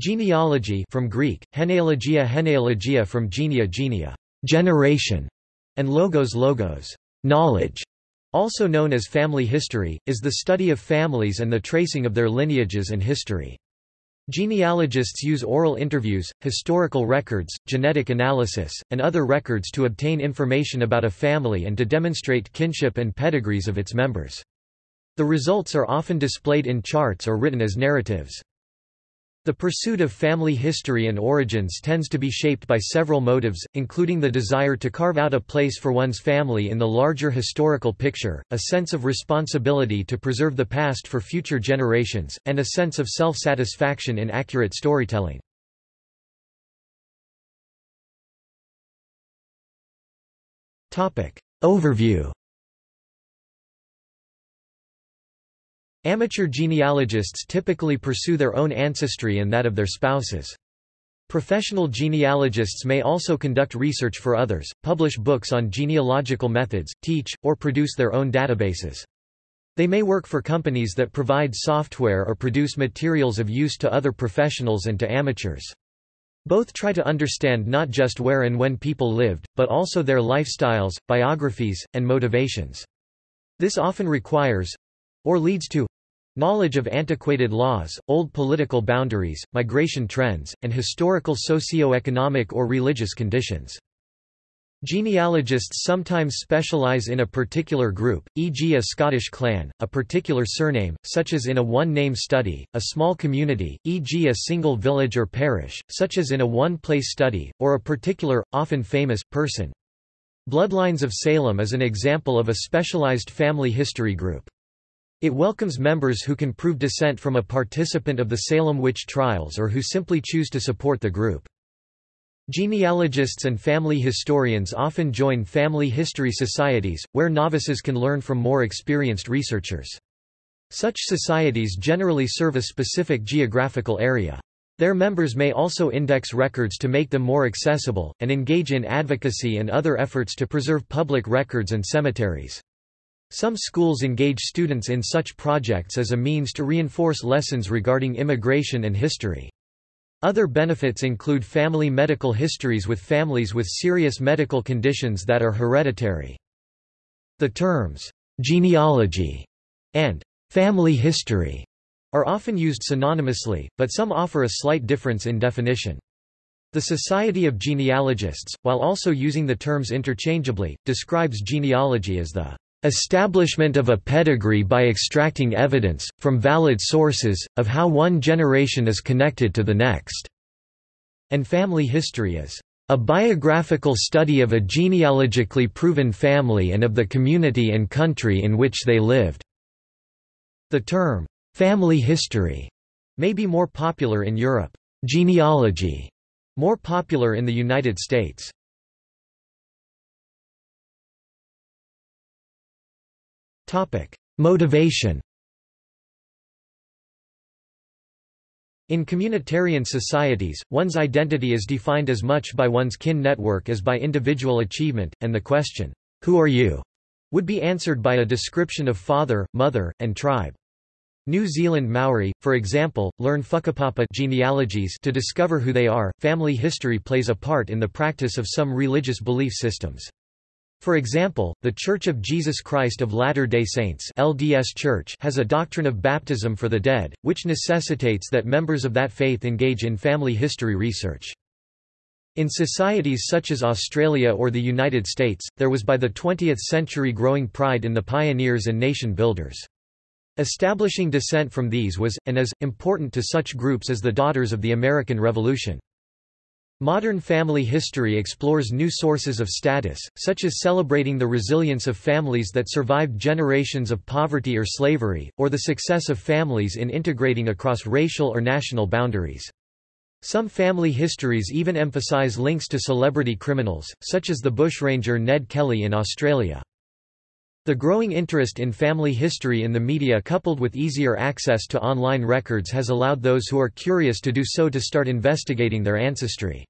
Genealogy from Greek, genealogia genealogia from genea genea, generation, and logos logos, knowledge, also known as family history, is the study of families and the tracing of their lineages and history. Genealogists use oral interviews, historical records, genetic analysis, and other records to obtain information about a family and to demonstrate kinship and pedigrees of its members. The results are often displayed in charts or written as narratives. The pursuit of family history and origins tends to be shaped by several motives, including the desire to carve out a place for one's family in the larger historical picture, a sense of responsibility to preserve the past for future generations, and a sense of self-satisfaction in accurate storytelling. Overview Amateur genealogists typically pursue their own ancestry and that of their spouses. Professional genealogists may also conduct research for others, publish books on genealogical methods, teach, or produce their own databases. They may work for companies that provide software or produce materials of use to other professionals and to amateurs. Both try to understand not just where and when people lived, but also their lifestyles, biographies, and motivations. This often requires, or leads to knowledge of antiquated laws, old political boundaries, migration trends, and historical socio-economic or religious conditions. Genealogists sometimes specialize in a particular group, e.g. a Scottish clan, a particular surname, such as in a one-name study, a small community, e.g. a single village or parish, such as in a one-place study, or a particular, often famous, person. Bloodlines of Salem is an example of a specialized family history group. It welcomes members who can prove descent from a participant of the Salem witch trials or who simply choose to support the group. Genealogists and family historians often join family history societies, where novices can learn from more experienced researchers. Such societies generally serve a specific geographical area. Their members may also index records to make them more accessible, and engage in advocacy and other efforts to preserve public records and cemeteries. Some schools engage students in such projects as a means to reinforce lessons regarding immigration and history. Other benefits include family medical histories with families with serious medical conditions that are hereditary. The terms, genealogy and family history are often used synonymously, but some offer a slight difference in definition. The Society of Genealogists, while also using the terms interchangeably, describes genealogy as the Establishment of a pedigree by extracting evidence, from valid sources, of how one generation is connected to the next." And family history is, "...a biographical study of a genealogically proven family and of the community and country in which they lived." The term, "...family history," may be more popular in Europe, genealogy, more popular in the United States. Motivation In communitarian societies, one's identity is defined as much by one's kin network as by individual achievement, and the question, Who are you? would be answered by a description of father, mother, and tribe. New Zealand Maori, for example, learn whakapapa genealogies to discover who they are. Family history plays a part in the practice of some religious belief systems. For example, The Church of Jesus Christ of Latter-day Saints LDS Church has a doctrine of baptism for the dead, which necessitates that members of that faith engage in family history research. In societies such as Australia or the United States, there was by the 20th century growing pride in the pioneers and nation builders. Establishing descent from these was, and is, important to such groups as the Daughters of the American Revolution. Modern family history explores new sources of status, such as celebrating the resilience of families that survived generations of poverty or slavery, or the success of families in integrating across racial or national boundaries. Some family histories even emphasize links to celebrity criminals, such as the bushranger Ned Kelly in Australia. The growing interest in family history in the media coupled with easier access to online records has allowed those who are curious to do so to start investigating their ancestry.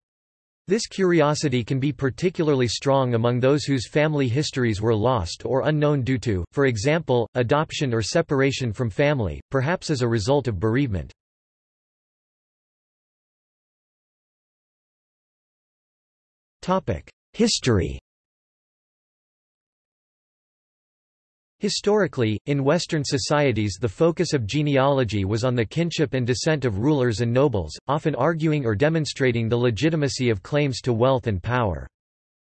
This curiosity can be particularly strong among those whose family histories were lost or unknown due to, for example, adoption or separation from family, perhaps as a result of bereavement. History Historically, in Western societies the focus of genealogy was on the kinship and descent of rulers and nobles, often arguing or demonstrating the legitimacy of claims to wealth and power.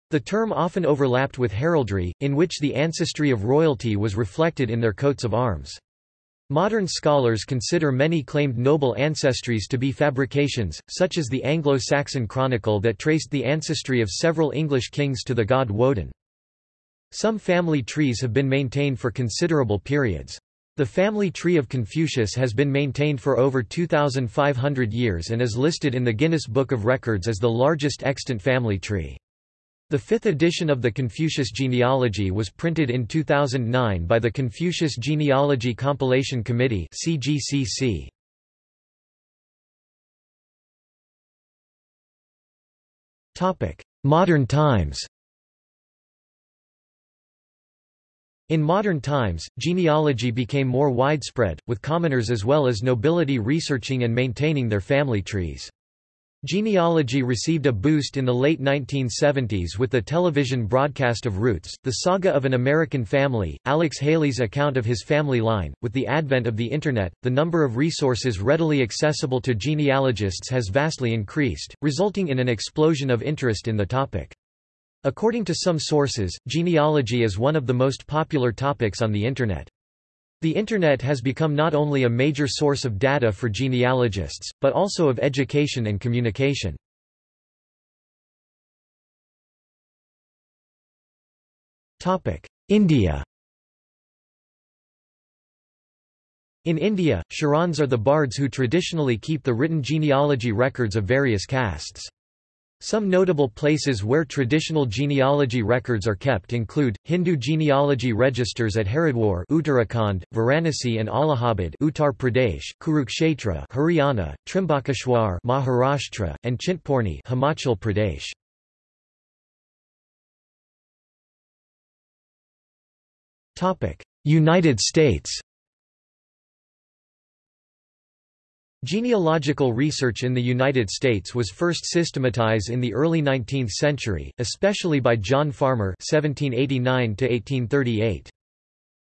The term often overlapped with heraldry, in which the ancestry of royalty was reflected in their coats of arms. Modern scholars consider many claimed noble ancestries to be fabrications, such as the Anglo-Saxon Chronicle that traced the ancestry of several English kings to the god Woden. Some family trees have been maintained for considerable periods. The family tree of Confucius has been maintained for over 2,500 years and is listed in the Guinness Book of Records as the largest extant family tree. The fifth edition of the Confucius genealogy was printed in 2009 by the Confucius Genealogy Compilation Committee CGCC. Modern times In modern times, genealogy became more widespread, with commoners as well as nobility researching and maintaining their family trees. Genealogy received a boost in the late 1970s with the television broadcast of Roots, the saga of an American family, Alex Haley's account of his family line. With the advent of the Internet, the number of resources readily accessible to genealogists has vastly increased, resulting in an explosion of interest in the topic. According to some sources, genealogy is one of the most popular topics on the Internet. The Internet has become not only a major source of data for genealogists, but also of education and communication. India In India, Charans are the bards who traditionally keep the written genealogy records of various castes. Some notable places where traditional genealogy records are kept include, Hindu genealogy registers at Haridwar Uttarakhand, Varanasi and Allahabad Uttar Pradesh, Kurukshetra Haryana, Trimbakeshwar Maharashtra, and Chintpurni Himachal Pradesh. United States Genealogical research in the United States was first systematized in the early 19th century, especially by John Farmer (1789–1838).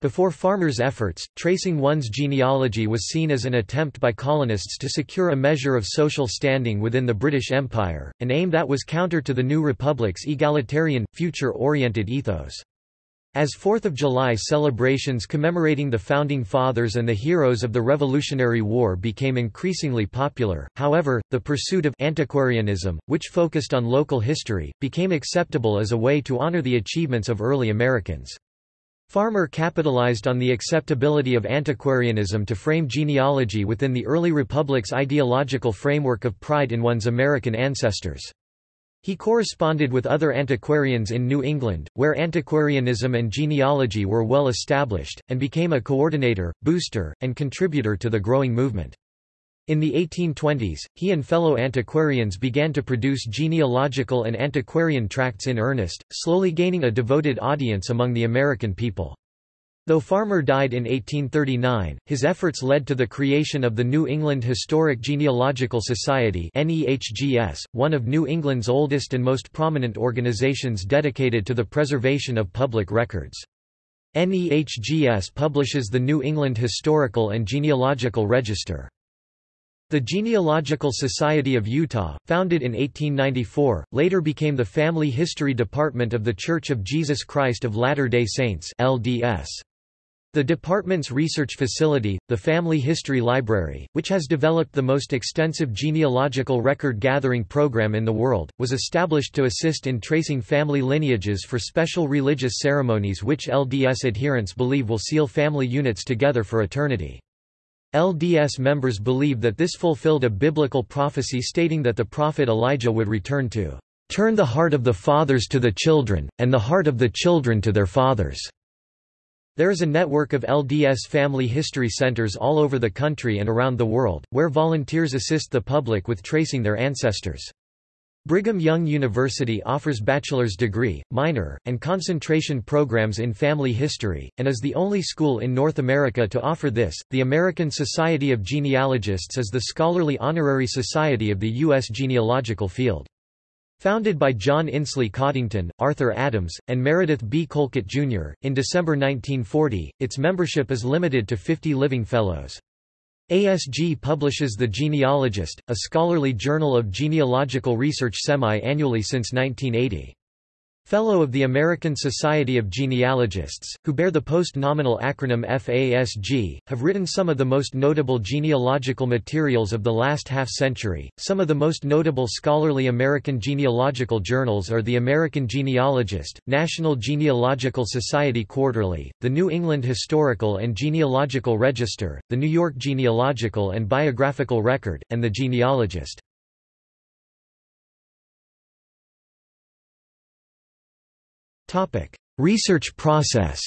Before Farmer's efforts, tracing one's genealogy was seen as an attempt by colonists to secure a measure of social standing within the British Empire, an aim that was counter to the new republic's egalitarian, future-oriented ethos. As Fourth of July celebrations commemorating the Founding Fathers and the heroes of the Revolutionary War became increasingly popular, however, the pursuit of antiquarianism, which focused on local history, became acceptable as a way to honor the achievements of early Americans. Farmer capitalized on the acceptability of antiquarianism to frame genealogy within the early republic's ideological framework of pride in one's American ancestors. He corresponded with other antiquarians in New England, where antiquarianism and genealogy were well established, and became a coordinator, booster, and contributor to the growing movement. In the 1820s, he and fellow antiquarians began to produce genealogical and antiquarian tracts in earnest, slowly gaining a devoted audience among the American people. Though Farmer died in 1839, his efforts led to the creation of the New England Historic Genealogical Society one of New England's oldest and most prominent organizations dedicated to the preservation of public records. NEHGS publishes the New England Historical and Genealogical Register. The Genealogical Society of Utah, founded in 1894, later became the Family History Department of The Church of Jesus Christ of Latter-day Saints LDS. The department's research facility, the Family History Library, which has developed the most extensive genealogical record-gathering program in the world, was established to assist in tracing family lineages for special religious ceremonies which LDS adherents believe will seal family units together for eternity. LDS members believe that this fulfilled a biblical prophecy stating that the prophet Elijah would return to turn the heart of the fathers to the children, and the heart of the children to their fathers. There is a network of LDS family history centers all over the country and around the world, where volunteers assist the public with tracing their ancestors. Brigham Young University offers bachelor's degree, minor, and concentration programs in family history, and is the only school in North America to offer this. The American Society of Genealogists is the scholarly honorary society of the U.S. genealogical field. Founded by John Insley Coddington, Arthur Adams, and Meredith B. Colquitt, Jr., in December 1940, its membership is limited to 50 living fellows. ASG publishes The Genealogist, a scholarly journal of genealogical research semi-annually since 1980. Fellow of the American Society of Genealogists, who bear the post-nominal acronym FASG, have written some of the most notable genealogical materials of the last half-century. Some of the most notable scholarly American genealogical journals are the American Genealogist, National Genealogical Society Quarterly, the New England Historical and Genealogical Register, the New York Genealogical and Biographical Record, and the Genealogist. Research process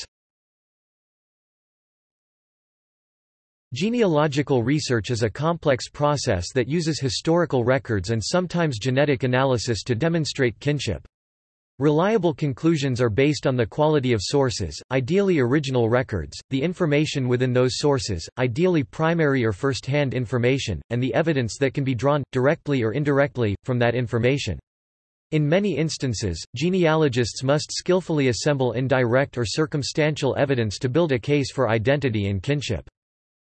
Genealogical research is a complex process that uses historical records and sometimes genetic analysis to demonstrate kinship. Reliable conclusions are based on the quality of sources, ideally original records, the information within those sources, ideally primary or first-hand information, and the evidence that can be drawn, directly or indirectly, from that information. In many instances, genealogists must skillfully assemble indirect or circumstantial evidence to build a case for identity and kinship.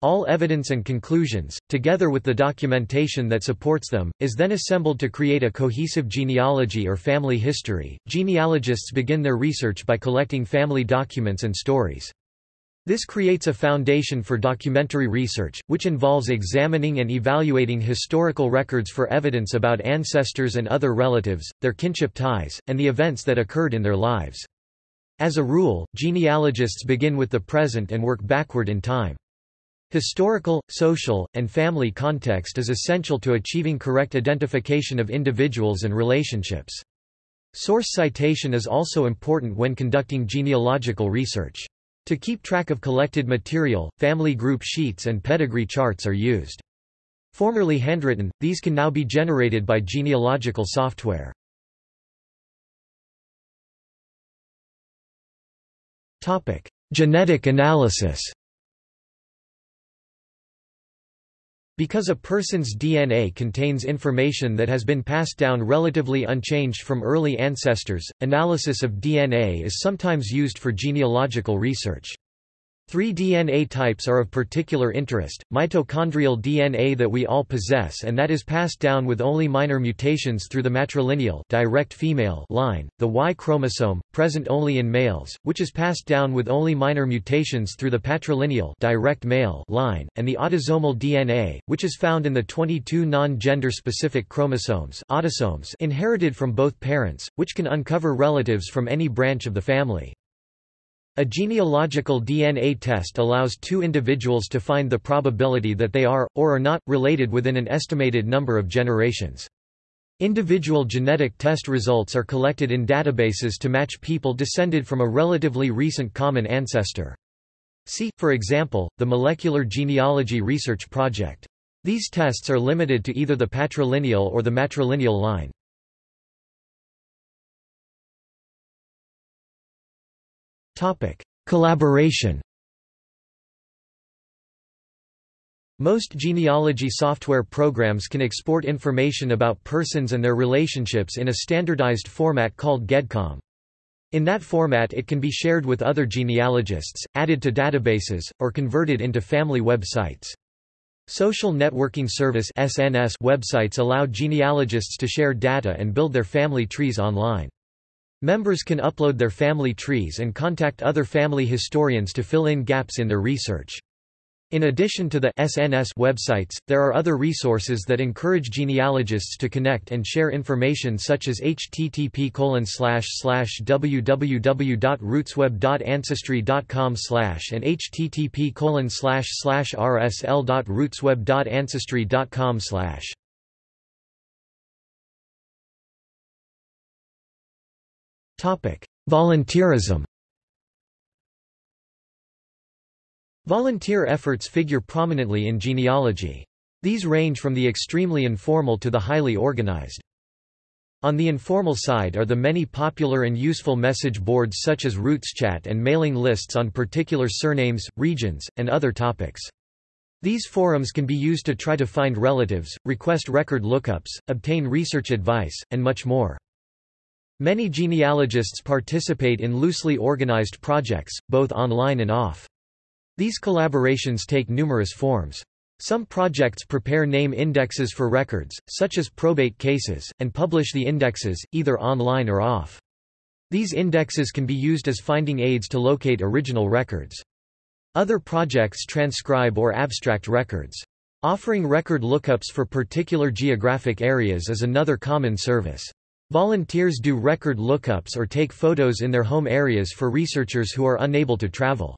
All evidence and conclusions, together with the documentation that supports them, is then assembled to create a cohesive genealogy or family history. Genealogists begin their research by collecting family documents and stories. This creates a foundation for documentary research, which involves examining and evaluating historical records for evidence about ancestors and other relatives, their kinship ties, and the events that occurred in their lives. As a rule, genealogists begin with the present and work backward in time. Historical, social, and family context is essential to achieving correct identification of individuals and relationships. Source citation is also important when conducting genealogical research. To keep track of collected material, family group sheets and pedigree charts are used. Formerly handwritten, these can now be generated by genealogical software. Genetic analysis Because a person's DNA contains information that has been passed down relatively unchanged from early ancestors, analysis of DNA is sometimes used for genealogical research. Three DNA types are of particular interest, mitochondrial DNA that we all possess and that is passed down with only minor mutations through the matrilineal direct female line, the Y chromosome, present only in males, which is passed down with only minor mutations through the patrilineal direct male line, and the autosomal DNA, which is found in the 22 non-gender specific chromosomes autosomes inherited from both parents, which can uncover relatives from any branch of the family. A genealogical DNA test allows two individuals to find the probability that they are, or are not, related within an estimated number of generations. Individual genetic test results are collected in databases to match people descended from a relatively recent common ancestor. See, for example, the Molecular Genealogy Research Project. These tests are limited to either the patrilineal or the matrilineal line. Topic: Collaboration. Most genealogy software programs can export information about persons and their relationships in a standardized format called GEDCOM. In that format it can be shared with other genealogists, added to databases, or converted into family websites. Social Networking Service websites allow genealogists to share data and build their family trees online. Members can upload their family trees and contact other family historians to fill in gaps in their research. In addition to the SNS websites, there are other resources that encourage genealogists to connect and share information such as http www.rootsweb.ancestry.com and http rsl.rootsweb.ancestry.com Volunteerism Volunteer efforts figure prominently in genealogy. These range from the extremely informal to the highly organized. On the informal side are the many popular and useful message boards such as RootsChat and mailing lists on particular surnames, regions, and other topics. These forums can be used to try to find relatives, request record lookups, obtain research advice, and much more. Many genealogists participate in loosely organized projects, both online and off. These collaborations take numerous forms. Some projects prepare name indexes for records, such as probate cases, and publish the indexes, either online or off. These indexes can be used as finding aids to locate original records. Other projects transcribe or abstract records. Offering record lookups for particular geographic areas is another common service. Volunteers do record lookups or take photos in their home areas for researchers who are unable to travel.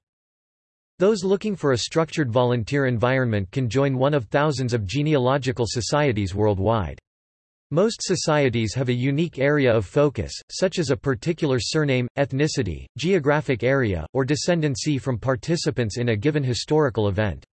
Those looking for a structured volunteer environment can join one of thousands of genealogical societies worldwide. Most societies have a unique area of focus, such as a particular surname, ethnicity, geographic area, or descendancy from participants in a given historical event.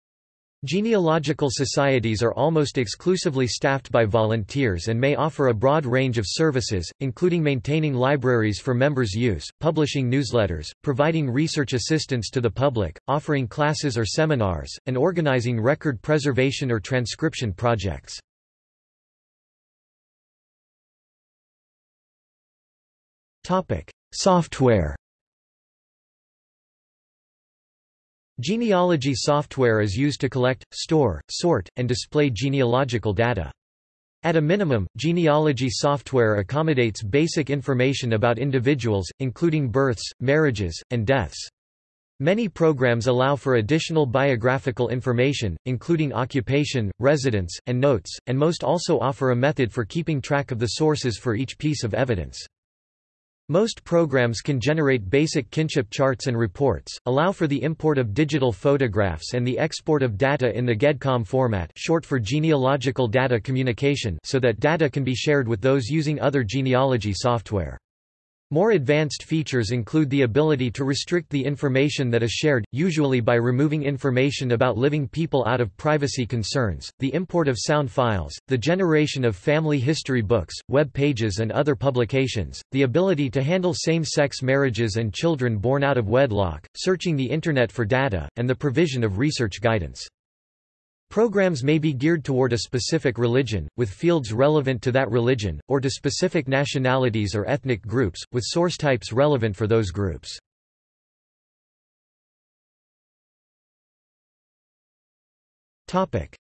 Genealogical societies are almost exclusively staffed by volunteers and may offer a broad range of services, including maintaining libraries for members' use, publishing newsletters, providing research assistance to the public, offering classes or seminars, and organizing record preservation or transcription projects. Software Genealogy software is used to collect, store, sort, and display genealogical data. At a minimum, genealogy software accommodates basic information about individuals, including births, marriages, and deaths. Many programs allow for additional biographical information, including occupation, residence, and notes, and most also offer a method for keeping track of the sources for each piece of evidence. Most programs can generate basic kinship charts and reports, allow for the import of digital photographs and the export of data in the GEDCOM format short for genealogical data communication so that data can be shared with those using other genealogy software. More advanced features include the ability to restrict the information that is shared, usually by removing information about living people out of privacy concerns, the import of sound files, the generation of family history books, web pages and other publications, the ability to handle same-sex marriages and children born out of wedlock, searching the Internet for data, and the provision of research guidance. Programs may be geared toward a specific religion, with fields relevant to that religion, or to specific nationalities or ethnic groups, with source types relevant for those groups.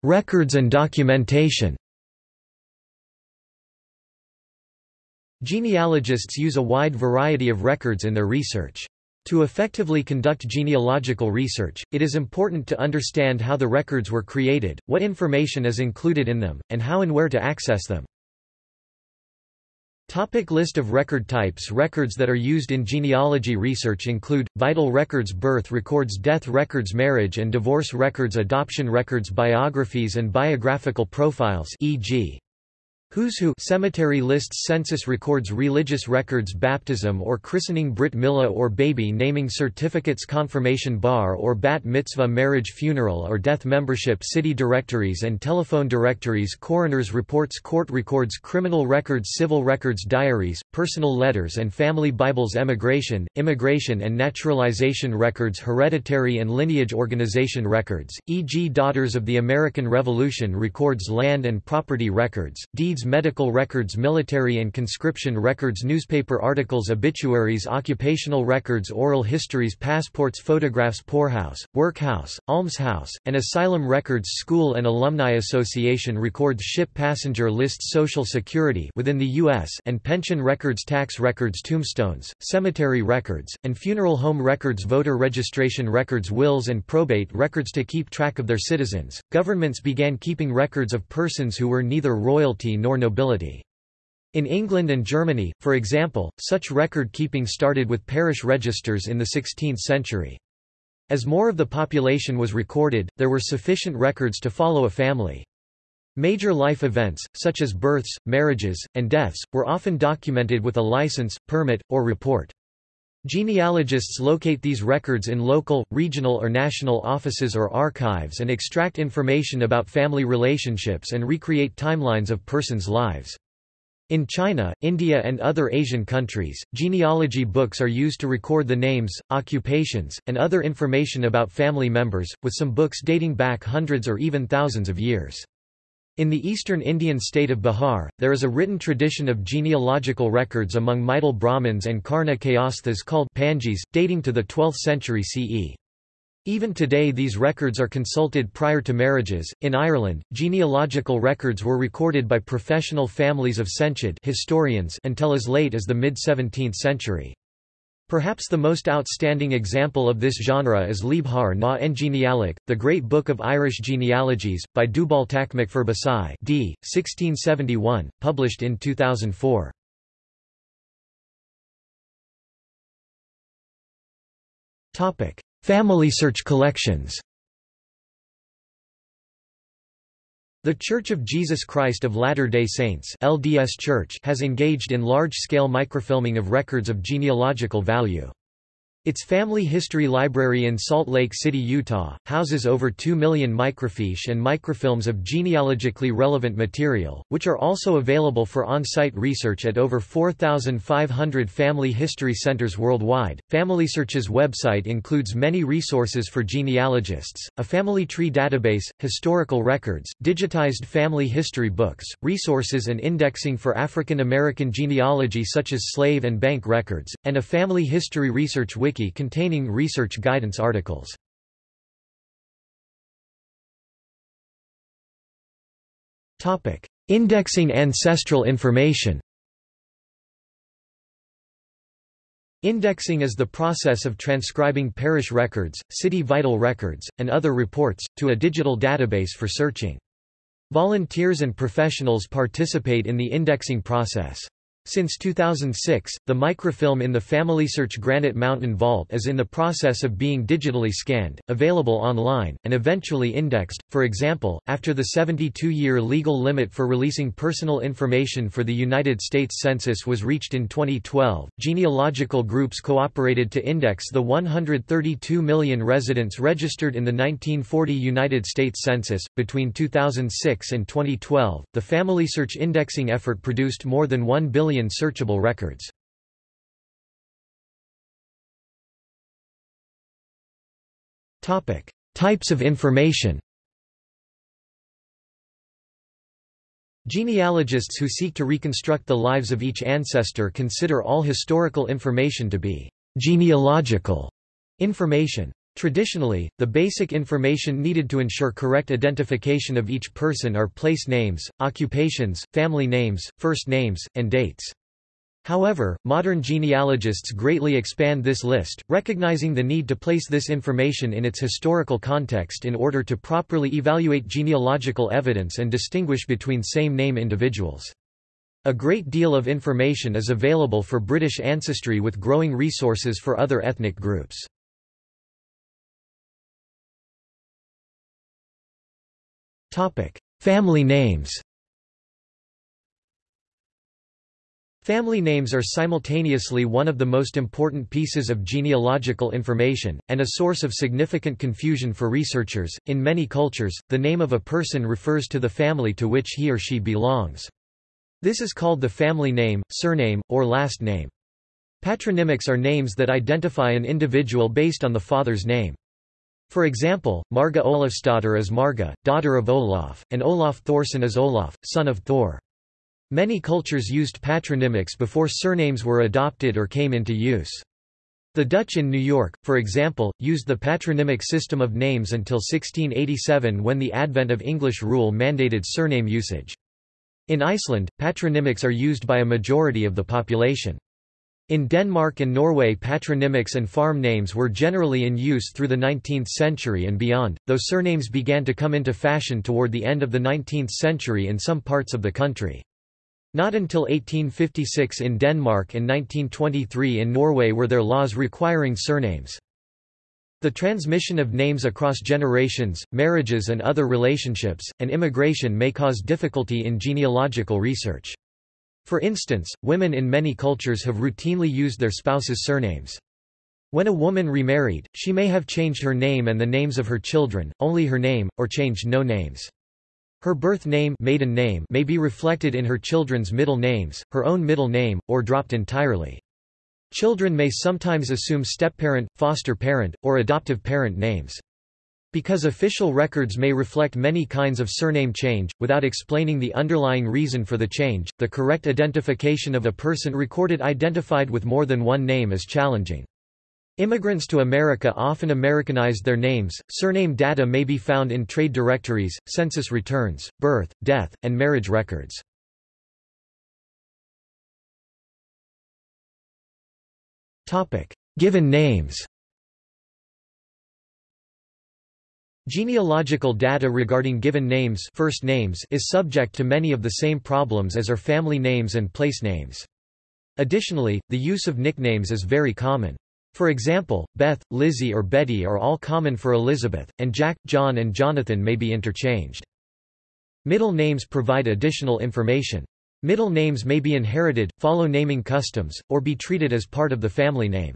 Records and documentation Genealogists use a wide variety of records in their research. To effectively conduct genealogical research, it is important to understand how the records were created, what information is included in them, and how and where to access them. Topic list of record types Records that are used in genealogy research include, vital records birth records death records marriage and divorce records adoption records biographies and biographical profiles e.g. Who's Who cemetery lists Census records religious records baptism or christening brit milah or baby naming certificates confirmation bar or bat mitzvah marriage funeral or death membership city directories and telephone directories coroner's reports court records criminal records civil records diaries, personal letters and family bibles emigration, immigration and naturalization records hereditary and lineage organization records, e.g. Daughters of the American Revolution records land and property records, deeds medical records military and conscription records newspaper articles obituaries occupational records oral histories passports photographs poorhouse, workhouse, almshouse, and asylum records School and Alumni Association records ship passenger lists Social Security within the U.S. and pension records tax records tombstones, cemetery records, and funeral home records voter registration records wills and probate records to keep track of their citizens. Governments began keeping records of persons who were neither royalty nor nobility. In England and Germany, for example, such record-keeping started with parish registers in the 16th century. As more of the population was recorded, there were sufficient records to follow a family. Major life events, such as births, marriages, and deaths, were often documented with a license, permit, or report. Genealogists locate these records in local, regional or national offices or archives and extract information about family relationships and recreate timelines of persons' lives. In China, India and other Asian countries, genealogy books are used to record the names, occupations, and other information about family members, with some books dating back hundreds or even thousands of years. In the eastern Indian state of Bihar, there is a written tradition of genealogical records among Maithil Brahmins and Karna Kayasthas called Panjis, dating to the 12th century CE. Even today these records are consulted prior to marriages. In Ireland, genealogical records were recorded by professional families of senchaidh historians until as late as the mid-17th century. Perhaps the most outstanding example of this genre is Leabhar na nGenealach, the Great Book of Irish Genealogies, by Dubhaltach MacFhirbhisigh d. 1671, published in 2004. Family search collections The Church of Jesus Christ of Latter-day Saints LDS Church has engaged in large-scale microfilming of records of genealogical value. Its family history library in Salt Lake City, Utah, houses over 2 million microfiche and microfilms of genealogically relevant material, which are also available for on-site research at over 4,500 family history centers worldwide. FamilySearch's website includes many resources for genealogists, a family tree database, historical records, digitized family history books, resources and indexing for African American genealogy such as slave and bank records, and a family history research wiki wiki containing research guidance articles. Indexing ancestral information Indexing is the process of transcribing parish records, city vital records, and other reports, to a digital database for searching. Volunteers and professionals participate in the indexing process. Since 2006, the microfilm in the FamilySearch Granite Mountain Vault is in the process of being digitally scanned, available online, and eventually indexed. For example, after the 72-year legal limit for releasing personal information for the United States Census was reached in 2012, genealogical groups cooperated to index the 132 million residents registered in the 1940 United States Census. Between 2006 and 2012, the FamilySearch indexing effort produced more than 1 billion million searchable records. Types of information Genealogists who seek to reconstruct the lives of each ancestor consider all historical information to be genealogical information. Traditionally, the basic information needed to ensure correct identification of each person are place names, occupations, family names, first names, and dates. However, modern genealogists greatly expand this list, recognizing the need to place this information in its historical context in order to properly evaluate genealogical evidence and distinguish between same-name individuals. A great deal of information is available for British ancestry with growing resources for other ethnic groups. Family names Family names are simultaneously one of the most important pieces of genealogical information, and a source of significant confusion for researchers. In many cultures, the name of a person refers to the family to which he or she belongs. This is called the family name, surname, or last name. Patronymics are names that identify an individual based on the father's name. For example, Marga Olafsdotter is Marga, daughter of Olaf, and Olaf Thorson is Olaf, son of Thor. Many cultures used patronymics before surnames were adopted or came into use. The Dutch in New York, for example, used the patronymic system of names until 1687 when the advent of English rule mandated surname usage. In Iceland, patronymics are used by a majority of the population. In Denmark and Norway patronymics and farm names were generally in use through the 19th century and beyond, though surnames began to come into fashion toward the end of the 19th century in some parts of the country. Not until 1856 in Denmark and 1923 in Norway were there laws requiring surnames. The transmission of names across generations, marriages and other relationships, and immigration may cause difficulty in genealogical research. For instance, women in many cultures have routinely used their spouses' surnames. When a woman remarried, she may have changed her name and the names of her children, only her name, or changed no names. Her birth name, maiden name may be reflected in her children's middle names, her own middle name, or dropped entirely. Children may sometimes assume stepparent, foster parent, or adoptive parent names. Because official records may reflect many kinds of surname change, without explaining the underlying reason for the change, the correct identification of a person recorded identified with more than one name is challenging. Immigrants to America often Americanized their names. Surname data may be found in trade directories, census returns, birth, death, and marriage records. Topic: Given names. Genealogical data regarding given names, first names is subject to many of the same problems as are family names and place names. Additionally, the use of nicknames is very common. For example, Beth, Lizzie or Betty are all common for Elizabeth, and Jack, John and Jonathan may be interchanged. Middle names provide additional information. Middle names may be inherited, follow naming customs, or be treated as part of the family name.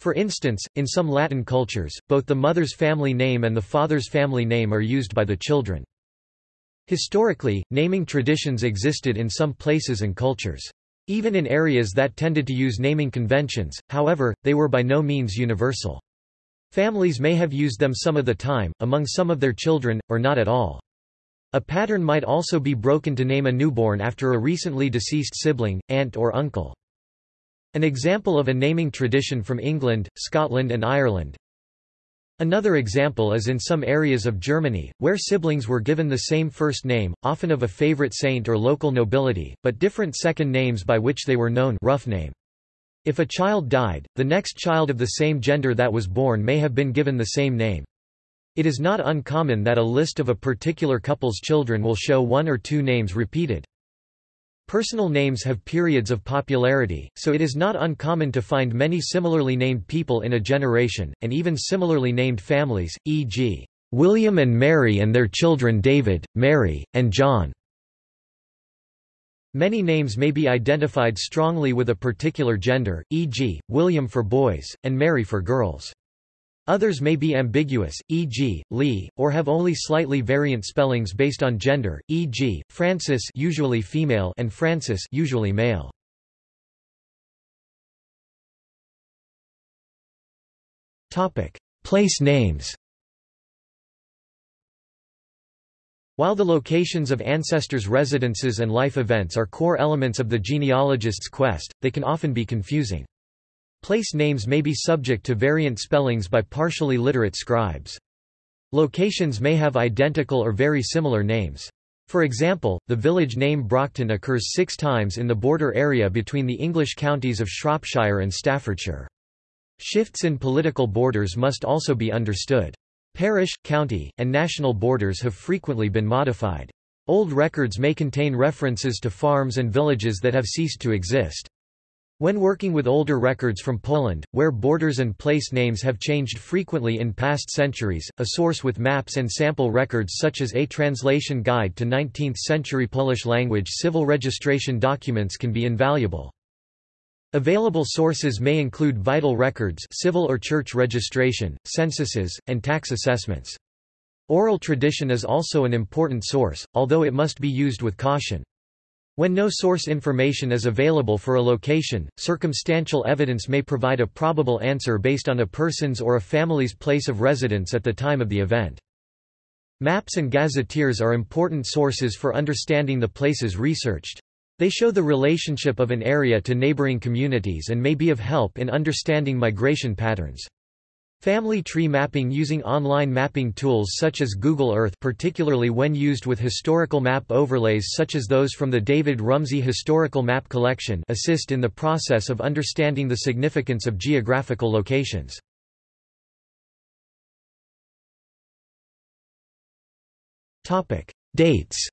For instance, in some Latin cultures, both the mother's family name and the father's family name are used by the children. Historically, naming traditions existed in some places and cultures. Even in areas that tended to use naming conventions, however, they were by no means universal. Families may have used them some of the time, among some of their children, or not at all. A pattern might also be broken to name a newborn after a recently deceased sibling, aunt or uncle. An example of a naming tradition from England, Scotland and Ireland, Another example is in some areas of Germany, where siblings were given the same first name, often of a favorite saint or local nobility, but different second names by which they were known rough name. If a child died, the next child of the same gender that was born may have been given the same name. It is not uncommon that a list of a particular couple's children will show one or two names repeated. Personal names have periods of popularity, so it is not uncommon to find many similarly named people in a generation, and even similarly named families, e.g., William and Mary and their children David, Mary, and John. Many names may be identified strongly with a particular gender, e.g., William for boys, and Mary for girls. Others may be ambiguous, e.g., Lee, or have only slightly variant spellings based on gender, e.g., Frances usually female and Francis usually male. Topic: Place names. While the locations of ancestors' residences and life events are core elements of the genealogist's quest, they can often be confusing. Place names may be subject to variant spellings by partially literate scribes. Locations may have identical or very similar names. For example, the village name Brockton occurs six times in the border area between the English counties of Shropshire and Staffordshire. Shifts in political borders must also be understood. Parish, county, and national borders have frequently been modified. Old records may contain references to farms and villages that have ceased to exist. When working with older records from Poland, where borders and place names have changed frequently in past centuries, a source with maps and sample records such as a translation guide to 19th-century Polish language civil registration documents can be invaluable. Available sources may include vital records civil or church registration, censuses, and tax assessments. Oral tradition is also an important source, although it must be used with caution. When no source information is available for a location, circumstantial evidence may provide a probable answer based on a person's or a family's place of residence at the time of the event. Maps and gazetteers are important sources for understanding the places researched. They show the relationship of an area to neighboring communities and may be of help in understanding migration patterns. Family tree mapping using online mapping tools such as Google Earth particularly when used with historical map overlays such as those from the David Rumsey Historical Map Collection assist in the process of understanding the significance of geographical locations. Dates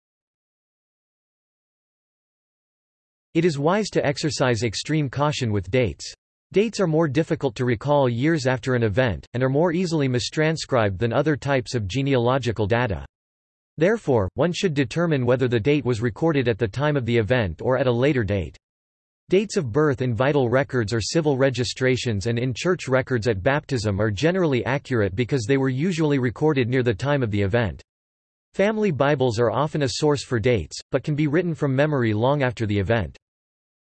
It is wise to exercise extreme caution with dates. Dates are more difficult to recall years after an event, and are more easily mistranscribed than other types of genealogical data. Therefore, one should determine whether the date was recorded at the time of the event or at a later date. Dates of birth in vital records or civil registrations and in church records at baptism are generally accurate because they were usually recorded near the time of the event. Family Bibles are often a source for dates, but can be written from memory long after the event.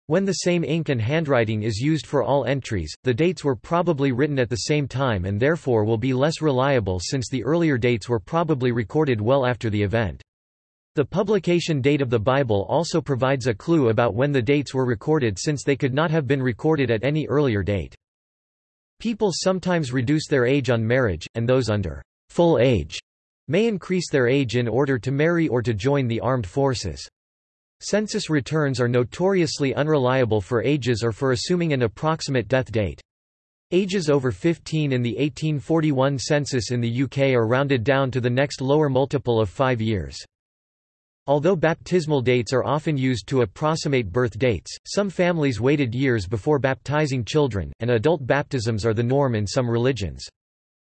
When the same ink and handwriting is used for all entries, the dates were probably written at the same time and therefore will be less reliable since the earlier dates were probably recorded well after the event. The publication date of the Bible also provides a clue about when the dates were recorded since they could not have been recorded at any earlier date. People sometimes reduce their age on marriage, and those under full age may increase their age in order to marry or to join the armed forces. Census returns are notoriously unreliable for ages or for assuming an approximate death date. Ages over 15 in the 1841 census in the UK are rounded down to the next lower multiple of five years. Although baptismal dates are often used to approximate birth dates, some families waited years before baptizing children, and adult baptisms are the norm in some religions.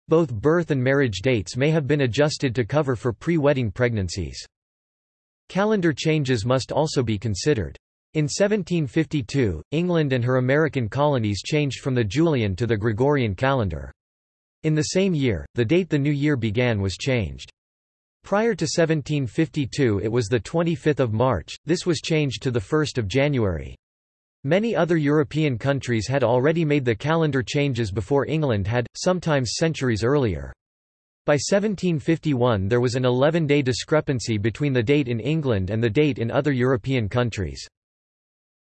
Both birth and marriage dates may have been adjusted to cover for pre-wedding pregnancies. Calendar changes must also be considered. In 1752, England and her American colonies changed from the Julian to the Gregorian calendar. In the same year, the date the new year began was changed. Prior to 1752 it was the 25th of March, this was changed to the 1st of January. Many other European countries had already made the calendar changes before England had, sometimes centuries earlier. By 1751 there was an 11-day discrepancy between the date in England and the date in other European countries.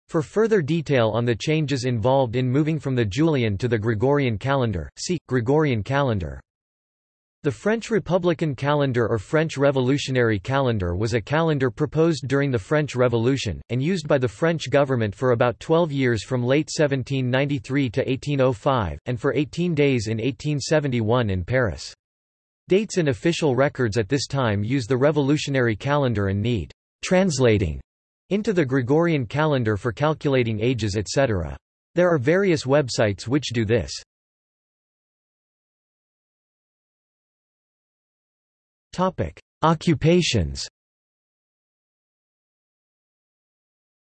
For further detail on the changes involved in moving from the Julian to the Gregorian calendar, see, Gregorian calendar. The French Republican calendar or French Revolutionary calendar was a calendar proposed during the French Revolution, and used by the French government for about 12 years from late 1793 to 1805, and for 18 days in 1871 in Paris. Dates in official records at this time use the revolutionary calendar and need translating into the Gregorian calendar for calculating ages etc. There are various websites which do this. Topic: Occupations.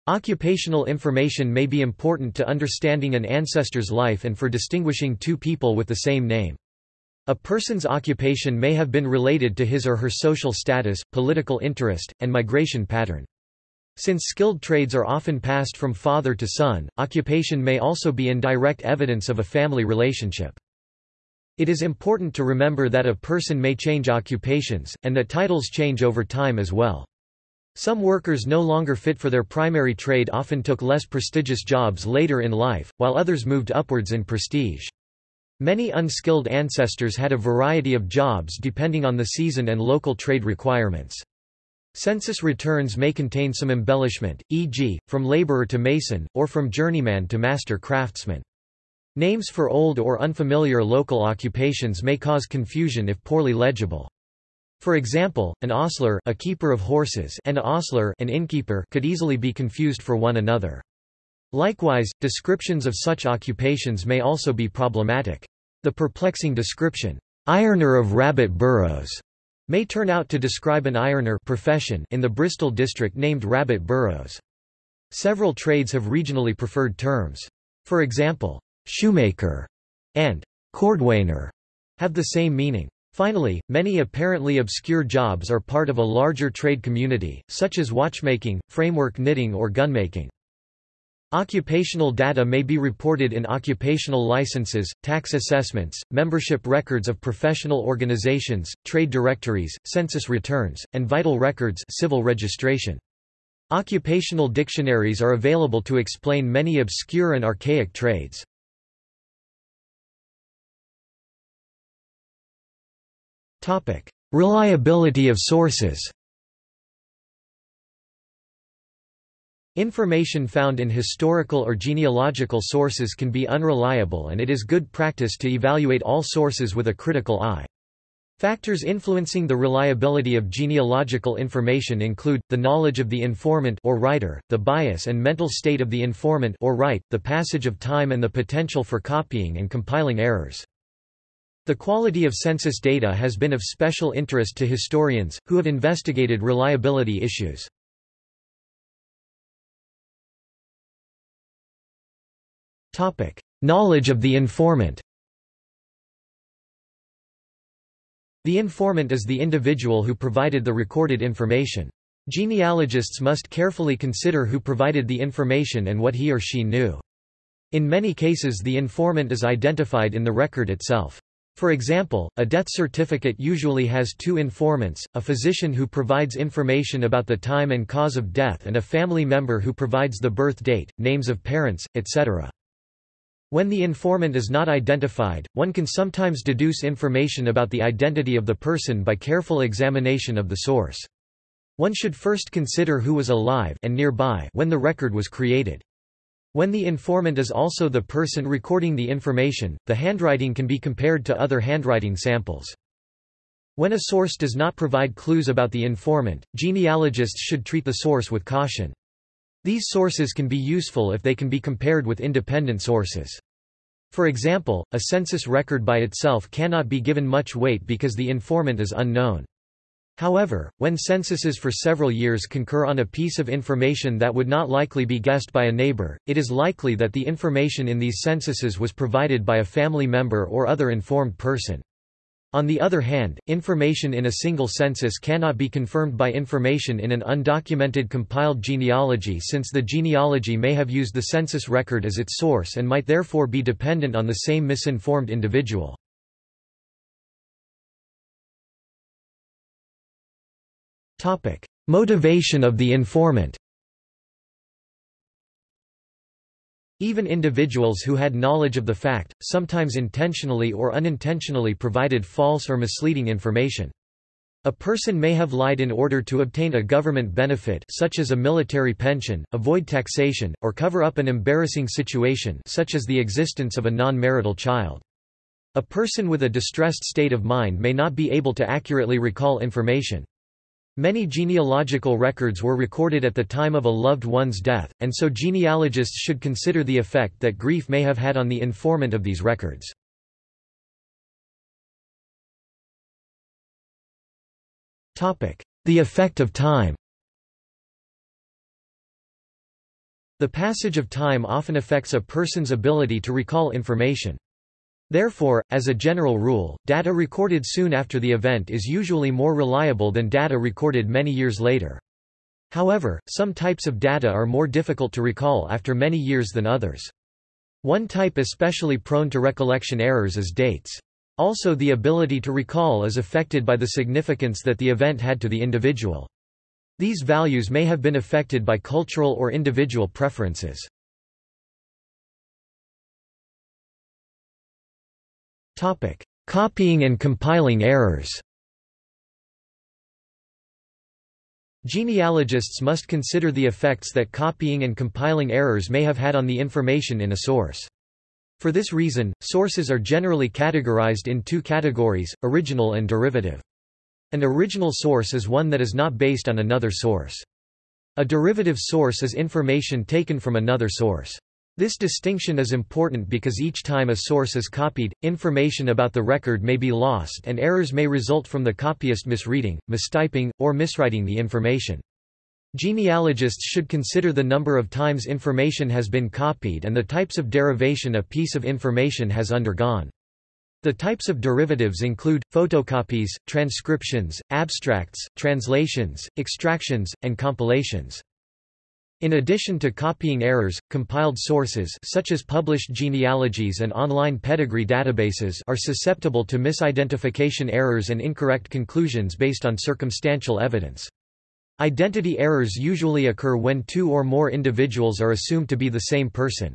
Occupational information may be important to understanding an ancestor's life and for distinguishing two people with the same name. A person's occupation may have been related to his or her social status, political interest, and migration pattern. Since skilled trades are often passed from father to son, occupation may also be indirect evidence of a family relationship. It is important to remember that a person may change occupations, and that titles change over time as well. Some workers no longer fit for their primary trade often took less prestigious jobs later in life, while others moved upwards in prestige. Many unskilled ancestors had a variety of jobs depending on the season and local trade requirements. Census returns may contain some embellishment, e.g., from laborer to mason, or from journeyman to master craftsman. Names for old or unfamiliar local occupations may cause confusion if poorly legible. For example, an ostler a keeper of horses and a hostler an innkeeper could easily be confused for one another. Likewise, descriptions of such occupations may also be problematic. The perplexing description, ironer of rabbit burrows, may turn out to describe an ironer profession in the Bristol district named Rabbit Burrows. Several trades have regionally preferred terms. For example, shoemaker and cordwainer have the same meaning. Finally, many apparently obscure jobs are part of a larger trade community, such as watchmaking, framework knitting or gunmaking. Occupational data may be reported in occupational licenses, tax assessments, membership records of professional organizations, trade directories, census returns, and vital records civil registration. Occupational dictionaries are available to explain many obscure and archaic trades. Reliability of sources Information found in historical or genealogical sources can be unreliable and it is good practice to evaluate all sources with a critical eye. Factors influencing the reliability of genealogical information include, the knowledge of the informant or writer, the bias and mental state of the informant or write, the passage of time and the potential for copying and compiling errors. The quality of census data has been of special interest to historians, who have investigated reliability issues. Topic: Knowledge of the informant. The informant is the individual who provided the recorded information. Genealogists must carefully consider who provided the information and what he or she knew. In many cases the informant is identified in the record itself. For example, a death certificate usually has two informants, a physician who provides information about the time and cause of death and a family member who provides the birth date, names of parents, etc. When the informant is not identified, one can sometimes deduce information about the identity of the person by careful examination of the source. One should first consider who was alive and nearby when the record was created. When the informant is also the person recording the information, the handwriting can be compared to other handwriting samples. When a source does not provide clues about the informant, genealogists should treat the source with caution. These sources can be useful if they can be compared with independent sources. For example, a census record by itself cannot be given much weight because the informant is unknown. However, when censuses for several years concur on a piece of information that would not likely be guessed by a neighbor, it is likely that the information in these censuses was provided by a family member or other informed person. On the other hand, information in a single census cannot be confirmed by information in an undocumented compiled genealogy since the genealogy may have used the census record as its source and might therefore be dependent on the same misinformed individual. Motivation of the informant Even individuals who had knowledge of the fact, sometimes intentionally or unintentionally provided false or misleading information. A person may have lied in order to obtain a government benefit such as a military pension, avoid taxation, or cover up an embarrassing situation such as the existence of a non-marital child. A person with a distressed state of mind may not be able to accurately recall information. Many genealogical records were recorded at the time of a loved one's death, and so genealogists should consider the effect that grief may have had on the informant of these records. The effect of time The passage of time often affects a person's ability to recall information. Therefore, as a general rule, data recorded soon after the event is usually more reliable than data recorded many years later. However, some types of data are more difficult to recall after many years than others. One type especially prone to recollection errors is dates. Also the ability to recall is affected by the significance that the event had to the individual. These values may have been affected by cultural or individual preferences. Topic: Copying and compiling errors. Genealogists must consider the effects that copying and compiling errors may have had on the information in a source. For this reason, sources are generally categorized in two categories, original and derivative. An original source is one that is not based on another source. A derivative source is information taken from another source. This distinction is important because each time a source is copied, information about the record may be lost and errors may result from the copyist misreading, mistyping, or miswriting the information. Genealogists should consider the number of times information has been copied and the types of derivation a piece of information has undergone. The types of derivatives include, photocopies, transcriptions, abstracts, translations, extractions, and compilations. In addition to copying errors, compiled sources such as published genealogies and online pedigree databases are susceptible to misidentification errors and incorrect conclusions based on circumstantial evidence. Identity errors usually occur when two or more individuals are assumed to be the same person.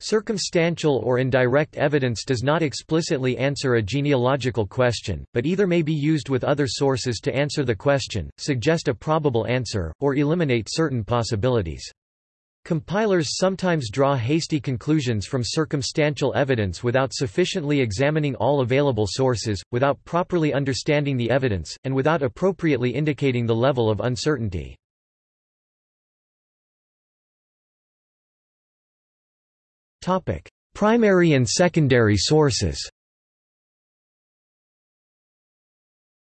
Circumstantial or indirect evidence does not explicitly answer a genealogical question, but either may be used with other sources to answer the question, suggest a probable answer, or eliminate certain possibilities. Compilers sometimes draw hasty conclusions from circumstantial evidence without sufficiently examining all available sources, without properly understanding the evidence, and without appropriately indicating the level of uncertainty. Primary and secondary sources.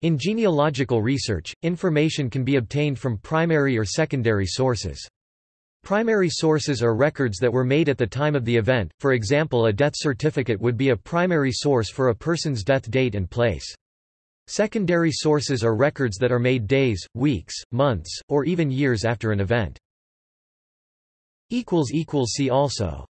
In genealogical research, information can be obtained from primary or secondary sources. Primary sources are records that were made at the time of the event, for example a death certificate would be a primary source for a person's death date and place. Secondary sources are records that are made days, weeks, months, or even years after an event. See also